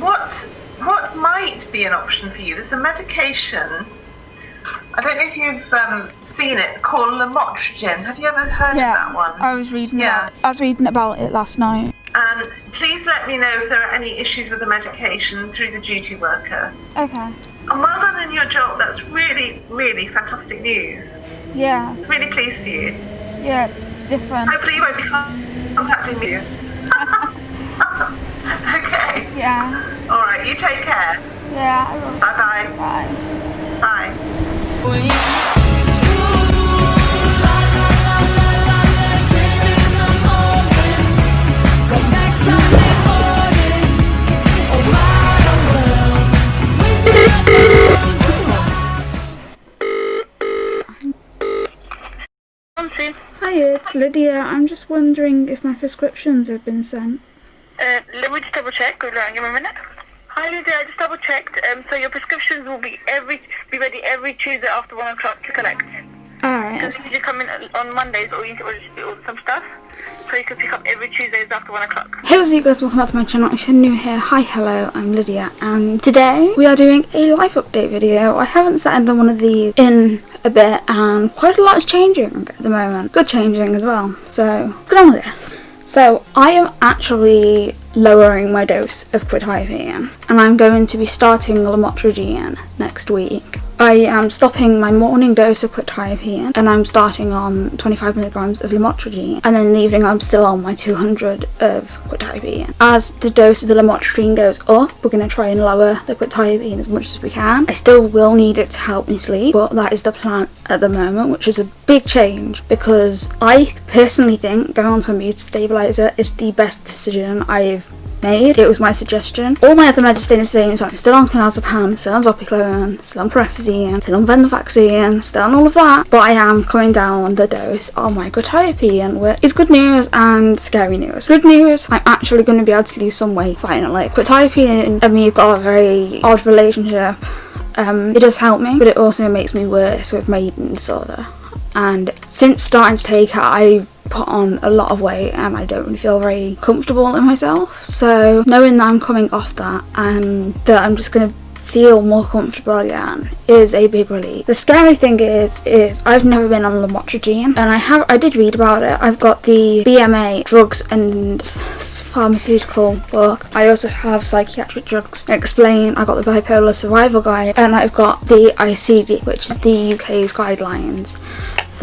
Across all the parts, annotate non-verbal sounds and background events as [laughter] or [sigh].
what what might be an option for you? There's a medication. I don't know if you've um, seen it called lamotrigine. Have you ever heard Yeah, of that one? I was reading Yeah. about, I was reading about it last night. And please let me know if there are any issues with the medication through the duty worker. Okay. And well done in your job. That's really, really fantastic news. Yeah, Really pleased for you. yeah, it's different. Hopefully you won't be contacting me. [laughs] [laughs] okay. Yeah, All right. You take care. yeah, I will. Bye-bye. Bye. Bye. Nancy, Hi, it's Lydia. I'm just wondering if my prescriptions have been sent. Uh, let me just double check. Hold on, give me a minute. Hi Lydia, I just double checked. Um, so your prescriptions will be every be ready every Tuesday after one o'clock to collect. Alright, Because you come in on Mondays or you or, or some stuff, so you can pick up every Tuesdays after one o'clock. Hey what's up guys, welcome back to my channel. If you're new here, hi, hello, I'm Lydia and today we are doing a life update video. I haven't sat and done one of these in a bit and quite a lot is changing at the moment. Good changing as well. So let's get on with this. So I am actually lowering my dose of quetiapine and I'm going to be starting lamotrigine next week. I am stopping my morning dose of quetiapine and I'm starting on 25 milligrams of lamotrigine and then in the evening I'm still on my 200 of quetiapine. As the dose of the lamotrigine goes up, we're going to try and lower the quetiapine as much as we can. I still will need it to help me sleep, but that is the plan at the moment, which is a big change because I personally think going on to a mood stabilizer is the best decision I've made. It was my suggestion. All my other meds stay the same, so I'm still on clonazepam, still on zopiclone, still on promethazine, still on venlafaxine, still on all of that. But I am coming down the dose on my quetiapine, which is good news and scary news. Good news, I'm actually going to be able to lose some weight finally. Quetiapine and me have got a very odd relationship. Um, it does help me, but it also makes me worse with my eating disorder. And since starting to take it, I put on a lot of weight and I don't really feel very comfortable in myself. So knowing that I'm coming off that and that I'm just gonna feel more comfortable again is a big relief. The scary thing is is I've never been on lamotrigine and I have I did read about it. I've got the BMA drugs and pharmaceutical book. I also have psychiatric drugs explain. I got the bipolar survival guide and I've got the ICD which is the UK's guidelines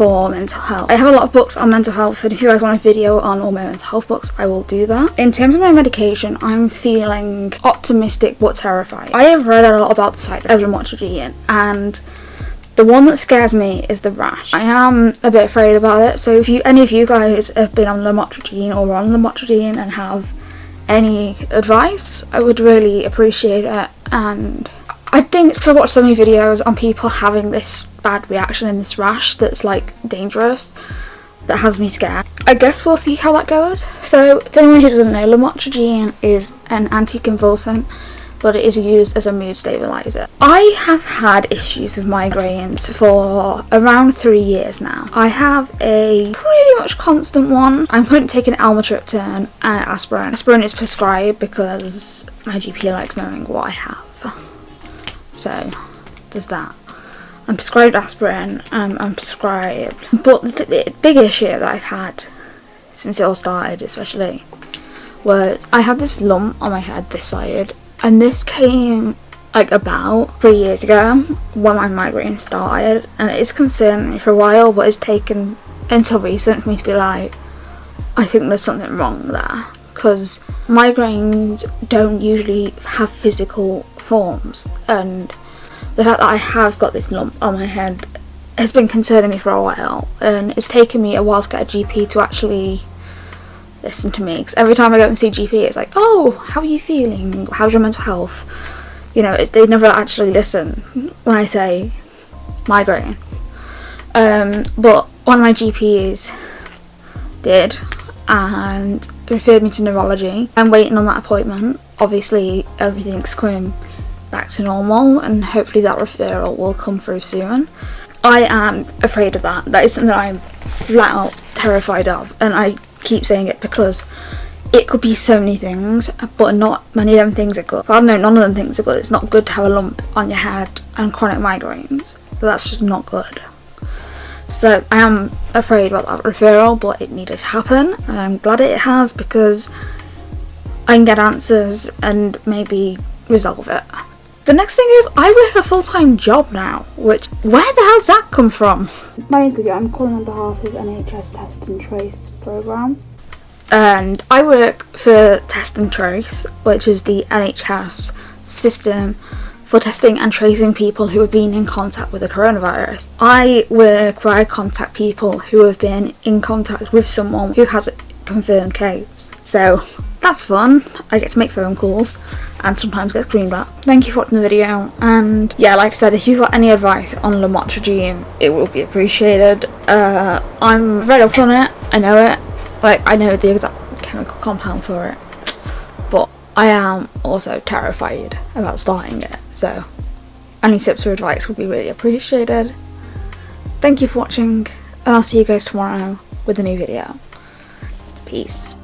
for mental health. I have a lot of books on mental health and if you guys want a video on all my mental health books I will do that. In terms of my medication I'm feeling optimistic but terrified. I have read a lot about the side effects of lamotrigine and the one that scares me is the rash. I am a bit afraid about it so if you any of you guys have been on lamotrigine or on lamotrigine and have any advice I would really appreciate it and I think because I watched so many videos on people having this bad reaction in this rash that's like dangerous that has me scared. I guess we'll see how that goes. So, to anyone who doesn't know, lamotrigine is an anticonvulsant but it is used as a mood stabilizer. I have had issues with migraines for around three years now. I have a pretty much constant one. I'm currently taking almotriptan and uh, aspirin. Aspirin is prescribed because my GP likes knowing what I have. So there's that. I'm prescribed aspirin. Um, I'm prescribed, but the, the big issue that I've had since it all started, especially, was I had this lump on my head this side, and this came like about three years ago when my migraine started, and it's concerned me for a while, but it's taken until recent for me to be like, I think there's something wrong there because migraines don't usually have physical forms and the fact that I have got this lump on my head has been concerning me for a while and it's taken me a while to get a GP to actually listen to me because every time I go and see GP it's like oh how are you feeling how's your mental health you know they never actually listen when I say migraine um, but one of my GPs did and referred me to neurology. I'm waiting on that appointment. Obviously everything's coming back to normal and hopefully that referral will come through soon. I am afraid of that. That is something I'm flat out terrified of and I keep saying it because it could be so many things, but not many of them things are good. Well, no, none of them things are good. It's not good to have a lump on your head and chronic migraines. That's just not good. So I am afraid about that referral, but it needed to happen, and I'm glad it has because I can get answers and maybe resolve it. The next thing is I work a full-time job now, which where the hell did that come from? My name's Lydia, I'm calling on behalf of NHS Test and Trace programme. And I work for Test and Trace, which is the NHS system for testing and tracing people who have been in contact with the coronavirus. I work where I contact people who have been in contact with someone who has a confirmed case. So that's fun. I get to make phone calls and sometimes get screamed at. Thank you for watching the video and yeah like I said if you've got any advice on lamotrigine it will be appreciated. Uh, I'm very up on it, I know it, like I know the exact chemical compound for it but I am also terrified about starting it so any tips or advice would be really appreciated. Thank you for watching and I'll see you guys tomorrow with a new video. Peace.